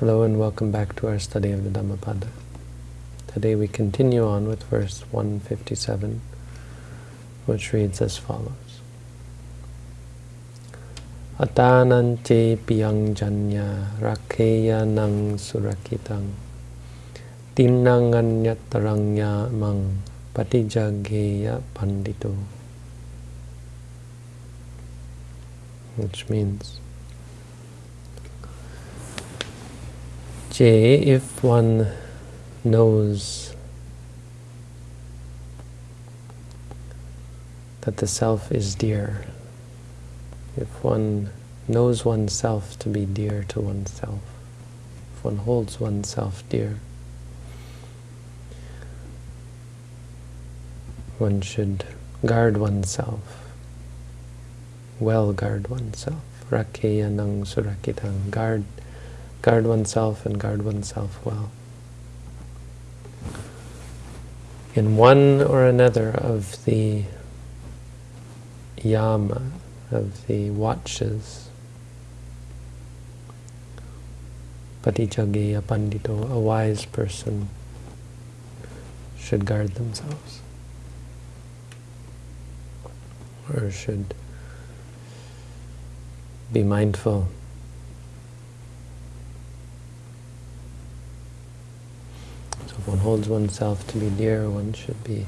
Hello and welcome back to our study of the Dhammapada. Today we continue on with verse 157, which reads as follows. Atananche piyang janya rakeya nang surakitang timnanganyatarangya mang patijageya pandito. Which means If one knows that the self is dear, if one knows oneself to be dear to oneself, if one holds oneself dear, one should guard oneself, well guard oneself. Rakeya nang surakitang, guard guard oneself and guard oneself well. In one or another of the yama, of the watches, patijageya pandito, a wise person should guard themselves, or should be mindful if one holds oneself to be dear, one should be,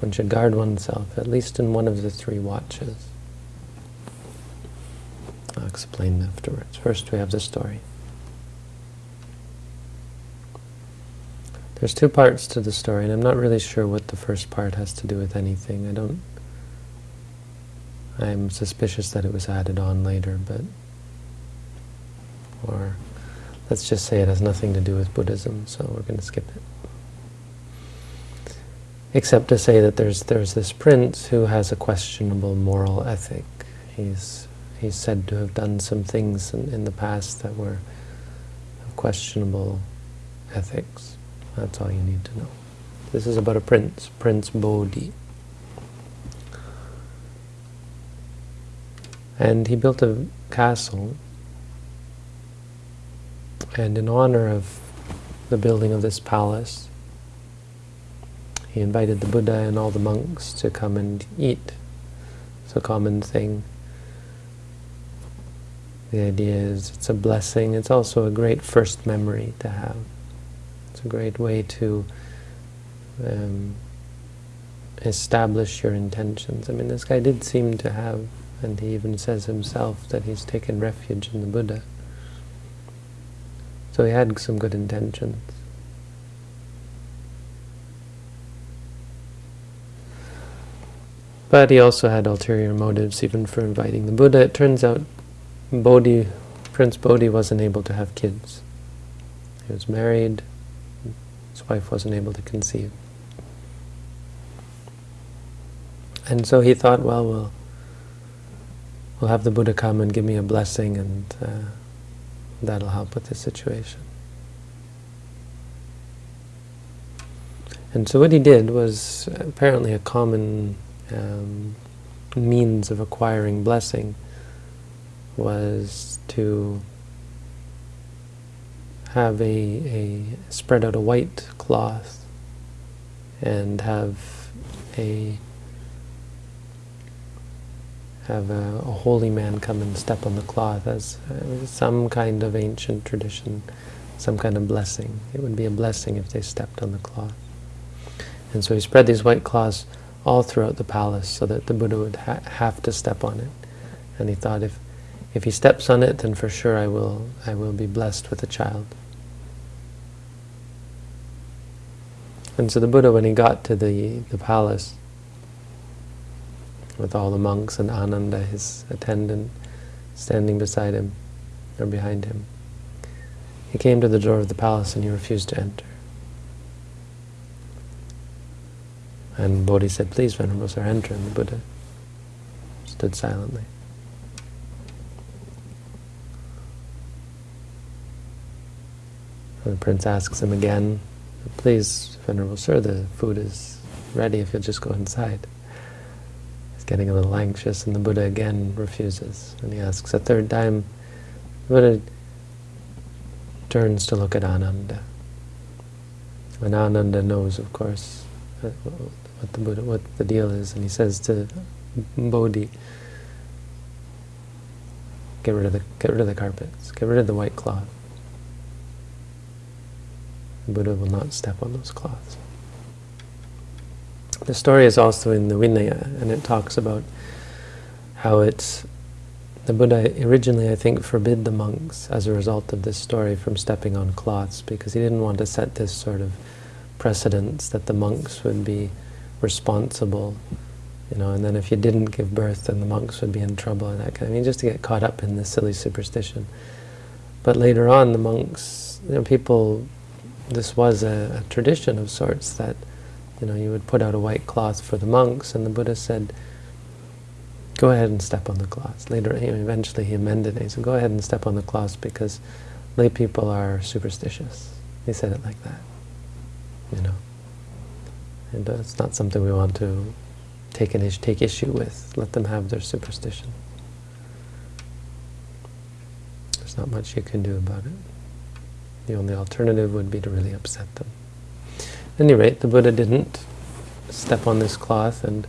one should guard oneself, at least in one of the three watches. I'll explain afterwards. First we have the story. There's two parts to the story, and I'm not really sure what the first part has to do with anything. I don't... I'm suspicious that it was added on later, but... Or Let's just say it has nothing to do with Buddhism, so we're going to skip it. Except to say that there's there's this prince who has a questionable moral ethic. He's he's said to have done some things in, in the past that were questionable ethics. That's all you need to know. This is about a prince, Prince Bodhi. And he built a castle and in honor of the building of this palace, he invited the Buddha and all the monks to come and eat. It's a common thing. The idea is it's a blessing. It's also a great first memory to have. It's a great way to um, establish your intentions. I mean, this guy did seem to have, and he even says himself that he's taken refuge in the Buddha. So he had some good intentions. But he also had ulterior motives even for inviting the Buddha. It turns out Bodhi, Prince Bodhi wasn't able to have kids. He was married, his wife wasn't able to conceive. And so he thought, well, we'll, we'll have the Buddha come and give me a blessing and uh, That'll help with the situation. And so what he did was apparently a common um, means of acquiring blessing was to have a, a spread out a white cloth and have a have a, a, holy man come and step on the cloth as uh, some kind of ancient tradition, some kind of blessing. It would be a blessing if they stepped on the cloth. And so he spread these white cloths all throughout the palace so that the Buddha would ha have to step on it. And he thought, if if he steps on it, then for sure I will I will be blessed with a child. And so the Buddha, when he got to the, the palace, with all the monks and Ananda, his attendant, standing beside him or behind him. He came to the door of the palace and he refused to enter. And Bodhi said, please, Venerable Sir, enter. And the Buddha stood silently. And the prince asks him again, please, Venerable Sir, the food is ready if you'll just go inside He's getting a little anxious, and the Buddha again refuses. And he asks a third time, the Buddha turns to look at Ananda. And Ananda knows, of course, what the Buddha, what the deal is, and he says to Bodhi, "Get rid of the get rid of the carpets, get rid of the white cloth." The Buddha will not step on those cloths. The story is also in the Vinaya, and it talks about how it's the Buddha originally, I think, forbid the monks as a result of this story from stepping on cloths because he didn't want to set this sort of precedence that the monks would be responsible, you know, and then if you didn't give birth, then the monks would be in trouble and that kind of thing, just to get caught up in this silly superstition. But later on, the monks, you know, people, this was a, a tradition of sorts that, you know, you would put out a white cloth for the monks, and the Buddha said, go ahead and step on the cloth. Later, eventually he amended it. He said, go ahead and step on the cloth because lay people are superstitious. He said it like that, you know. And uh, it's not something we want to take an issue, take issue with. Let them have their superstition. There's not much you can do about it. The only alternative would be to really upset them. At any rate, the Buddha didn't step on this cloth and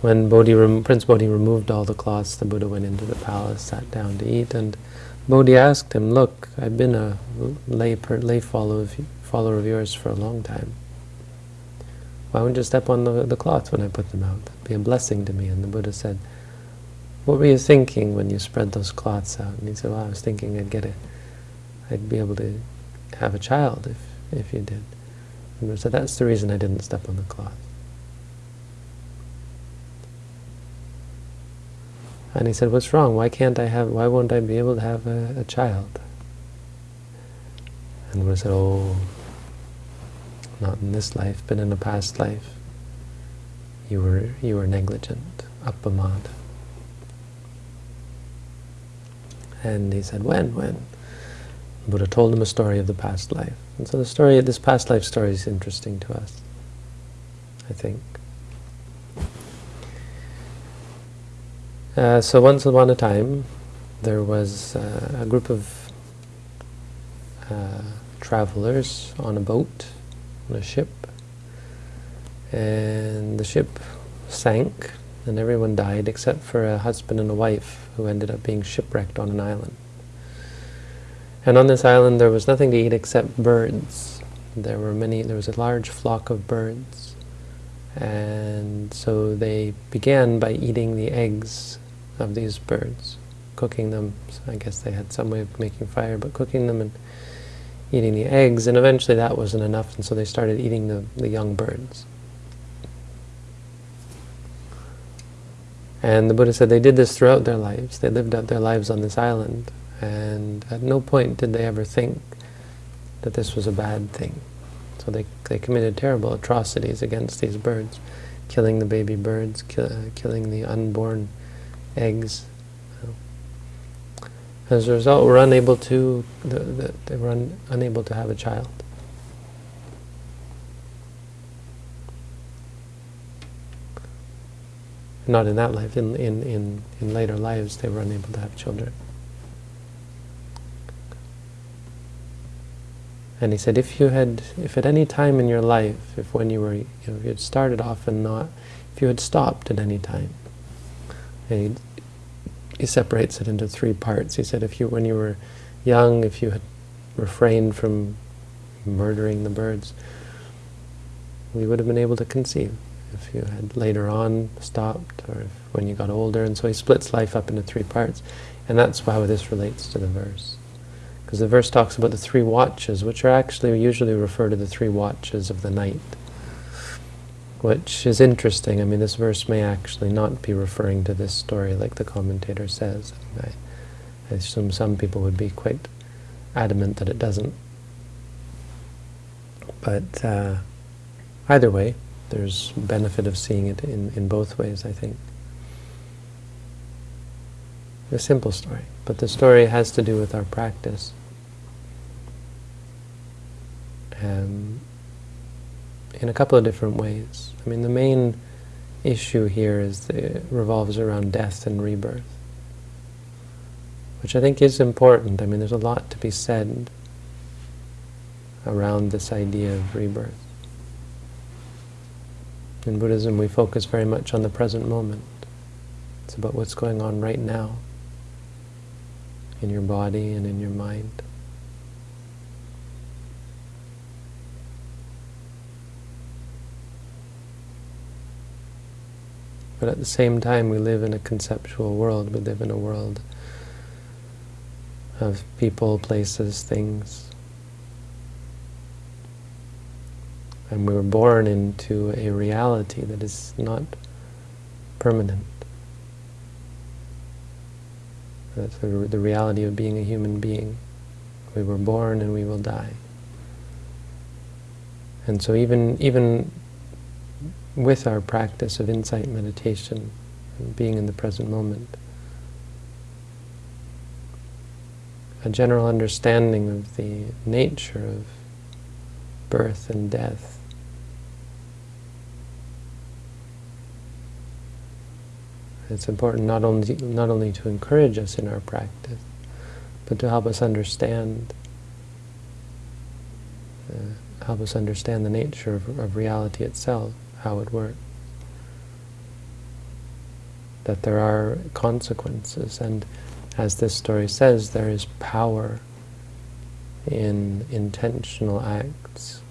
when Bodhi Prince Bodhi removed all the cloths, the Buddha went into the palace, sat down to eat, and Bodhi asked him, look, I've been a lay, lay follower, of, follower of yours for a long time. Why wouldn't you step on the, the cloths when I put them out? That'd be a blessing to me. And the Buddha said, what were you thinking when you spread those cloths out? And he said, well, I was thinking I'd get it. I'd be able to have a child if, if you did. And said, that's the reason I didn't step on the cloth. And he said, what's wrong? Why can't I have, why won't I be able to have a, a child? And the Buddha said, oh, not in this life, but in a past life, you were, you were negligent, appamada. And he said, when, when? The Buddha told him a story of the past life. And so the story, this past life story is interesting to us, I think. Uh, so once upon a time, there was uh, a group of uh, travelers on a boat, on a ship, and the ship sank, and everyone died except for a husband and a wife who ended up being shipwrecked on an island. And on this island there was nothing to eat except birds. There were many, there was a large flock of birds. And so they began by eating the eggs of these birds, cooking them. So I guess they had some way of making fire, but cooking them and eating the eggs, and eventually that wasn't enough, and so they started eating the, the young birds. And the Buddha said they did this throughout their lives. They lived out their lives on this island, and at no point did they ever think that this was a bad thing. So they, they committed terrible atrocities against these birds, killing the baby birds, ki killing the unborn eggs. As a result, we're unable to, the, the, they were un, unable to have a child. Not in that life, in, in, in, in later lives they were unable to have children. And he said, if you had, if at any time in your life, if when you were, you know, if you had started off and not, if you had stopped at any time, he, he separates it into three parts. He said, if you, when you were young, if you had refrained from murdering the birds, we would have been able to conceive. If you had later on stopped, or if, when you got older, and so he splits life up into three parts. And that's how this relates to the verse. Because the verse talks about the three watches, which are actually usually refer to the three watches of the night which is interesting. I mean, this verse may actually not be referring to this story like the commentator says. I, I assume some people would be quite adamant that it doesn't. But uh, either way, there's benefit of seeing it in, in both ways, I think. A simple story, but the story has to do with our practice. Um, in a couple of different ways. I mean, the main issue here is it revolves around death and rebirth, which I think is important. I mean, there's a lot to be said around this idea of rebirth. In Buddhism, we focus very much on the present moment. It's about what's going on right now in your body and in your mind. But at the same time, we live in a conceptual world. We live in a world of people, places, things. And we were born into a reality that is not permanent. That's the, the reality of being a human being. We were born and we will die. And so even even with our practice of insight meditation, being in the present moment, a general understanding of the nature of birth and death. It's important not only not only to encourage us in our practice, but to help us understand uh, help us understand the nature of, of reality itself, how it works. That there are consequences, and as this story says, there is power in intentional acts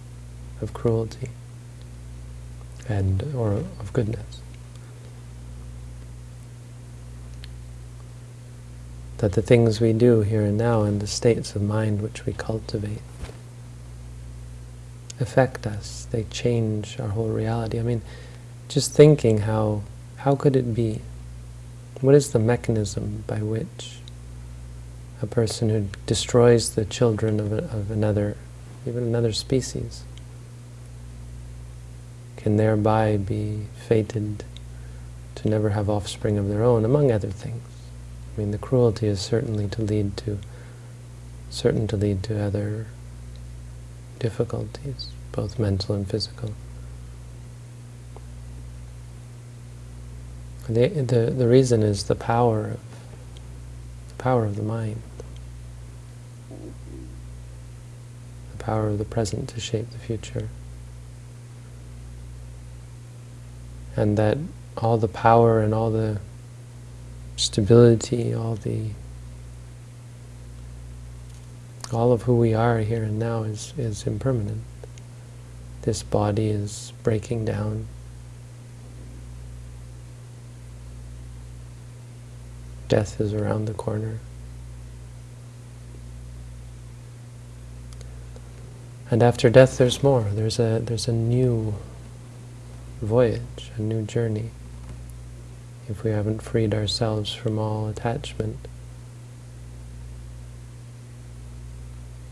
of cruelty and or of goodness. that the things we do here and now and the states of mind which we cultivate affect us. They change our whole reality. I mean, just thinking how, how could it be? What is the mechanism by which a person who destroys the children of, a, of another, even another species, can thereby be fated to never have offspring of their own, among other things. I mean, the cruelty is certainly to lead to, certain to lead to other difficulties, both mental and physical. The, the, the reason is the power of the power of the mind, the power of the present to shape the future. And that all the power and all the stability, all the all of who we are here and now is, is impermanent. This body is breaking down. Death is around the corner. And after death there's more. There's a there's a new voyage, a new journey if we haven't freed ourselves from all attachment.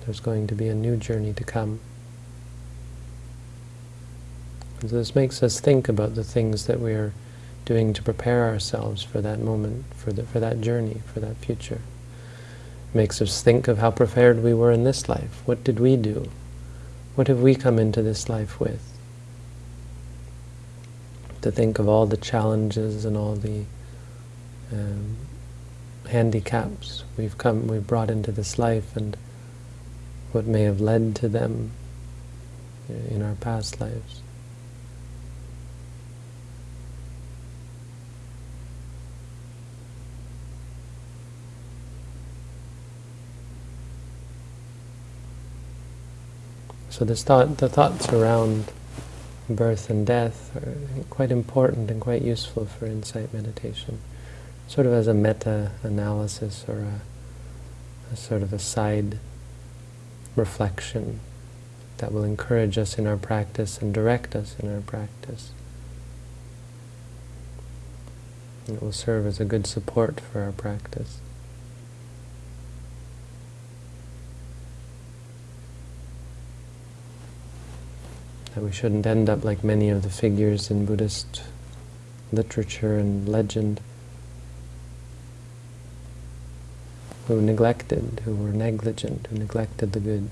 There's going to be a new journey to come. And this makes us think about the things that we are doing to prepare ourselves for that moment, for, the, for that journey, for that future. It makes us think of how prepared we were in this life. What did we do? What have we come into this life with? to think of all the challenges and all the um, handicaps we've come, we've brought into this life and what may have led to them in our past lives. So this thought, the thoughts around birth and death are quite important and quite useful for insight meditation. Sort of as a meta-analysis or a, a sort of a side reflection that will encourage us in our practice and direct us in our practice. It will serve as a good support for our practice. that we shouldn't end up like many of the figures in Buddhist literature and legend who neglected, who were negligent, who neglected the good,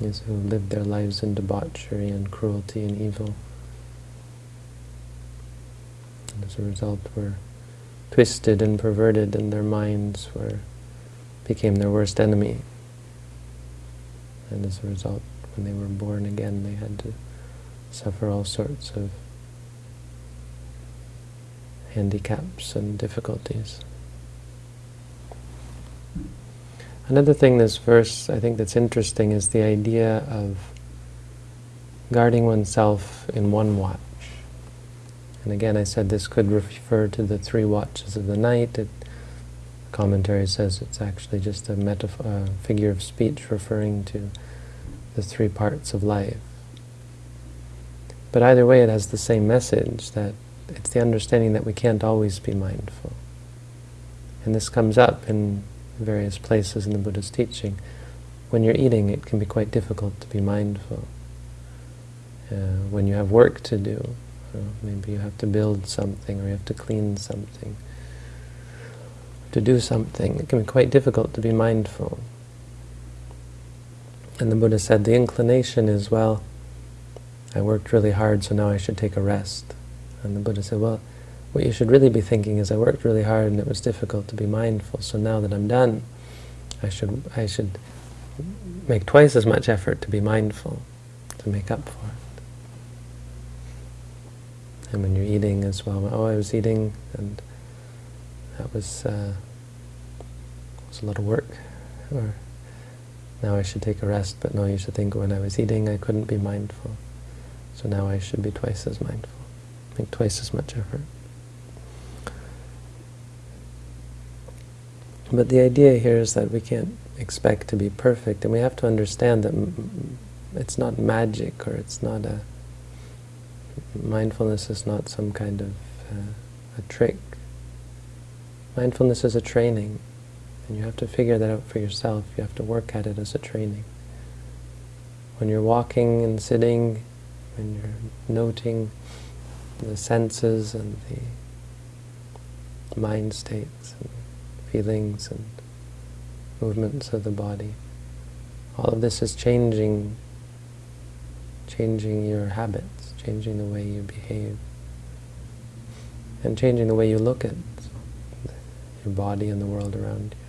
yes, who lived their lives in debauchery and cruelty and evil. And as a result were twisted and perverted and their minds were became their worst enemy. And as a result, when they were born again, they had to suffer all sorts of handicaps and difficulties. Another thing this verse, I think that's interesting, is the idea of guarding oneself in one watch. And again, I said this could refer to the three watches of the night. It, commentary says it's actually just a metaphor, uh, figure of speech referring to the three parts of life. But either way, it has the same message, that it's the understanding that we can't always be mindful. And this comes up in various places in the Buddha's teaching. When you're eating, it can be quite difficult to be mindful. Uh, when you have work to do, uh, maybe you have to build something or you have to clean something, to do something, it can be quite difficult to be mindful. And the Buddha said the inclination is, well, I worked really hard, so now I should take a rest. And the Buddha said, well, what you should really be thinking is I worked really hard and it was difficult to be mindful, so now that I'm done, I should, I should make twice as much effort to be mindful, to make up for it. And when you're eating as well, oh, I was eating and that was, uh, was a lot of work, or now I should take a rest, but no, you should think when I was eating I couldn't be mindful, so now I should be twice as mindful, make twice as much effort. But the idea here is that we can't expect to be perfect, and we have to understand that it's not magic, or it's not a... Mindfulness is not some kind of uh, a trick. Mindfulness is a training, and you have to figure that out for yourself. You have to work at it as a training. When you're walking and sitting, when you're noting the senses and the mind states, and feelings and movements of the body. All of this is changing, changing your habits, changing the way you behave, and changing the way you look at your body and the world around you.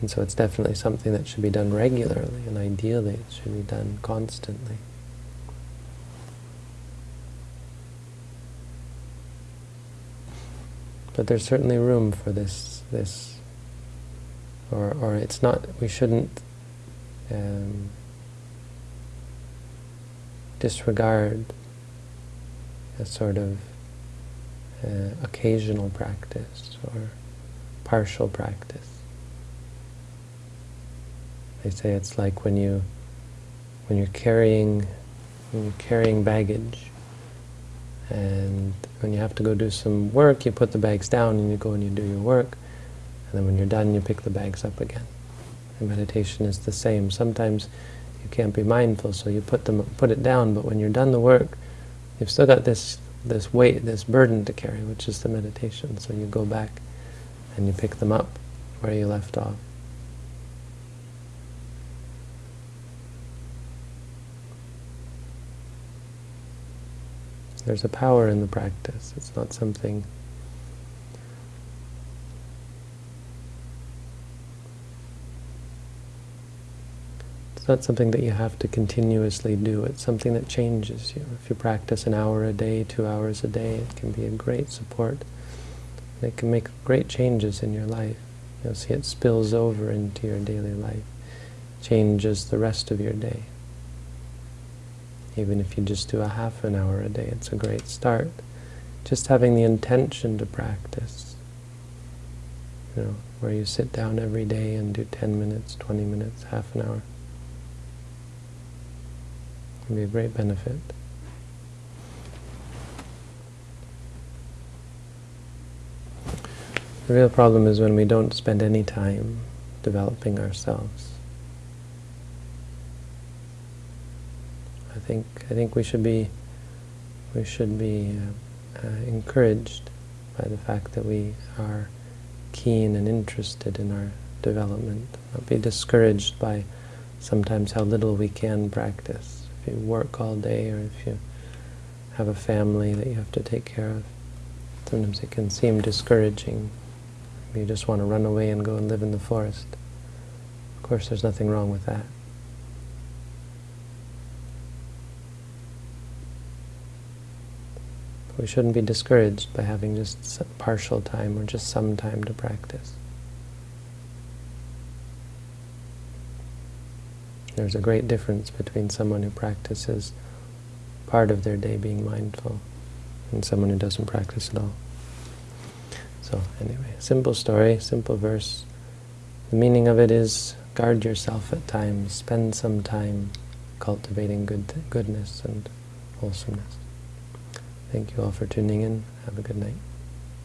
And so it's definitely something that should be done regularly, and ideally it should be done constantly. But there's certainly room for this, this, or, or it's not, we shouldn't um, disregard a sort of uh, occasional practice or partial practice. They say it's like when you when you're carrying when you're carrying baggage and when you have to go do some work, you put the bags down and you go and you do your work. And then when you're done, you pick the bags up again. And meditation is the same. Sometimes you can't be mindful, so you put them put it down. But when you're done the work, you've still got this this weight, this burden to carry, which is the meditation. So you go back and you pick them up where you left off. There's a power in the practice. It's not something It's not something that you have to continuously do. It's something that changes you. If you practice an hour a day, two hours a day, it can be a great support. It can make great changes in your life. You'll see it spills over into your daily life, changes the rest of your day. Even if you just do a half an hour a day, it's a great start. Just having the intention to practice. You know, where you sit down every day and do 10 minutes, 20 minutes, half an hour. Can be a great benefit. The real problem is when we don't spend any time developing ourselves. Think I think we should be we should be uh, uh, encouraged by the fact that we are keen and interested in our development. Not be discouraged by sometimes how little we can practice. If you work all day or if you have a family that you have to take care of. Sometimes it can seem discouraging. You just want to run away and go and live in the forest. Of course, there's nothing wrong with that. We shouldn't be discouraged by having just partial time or just some time to practice. There's a great difference between someone who practices part of their day being mindful and someone who doesn't practice at all. So anyway, simple story, simple verse. The meaning of it is guard yourself at times, spend some time cultivating good goodness and wholesomeness. Thank you all for tuning in. Have a good night.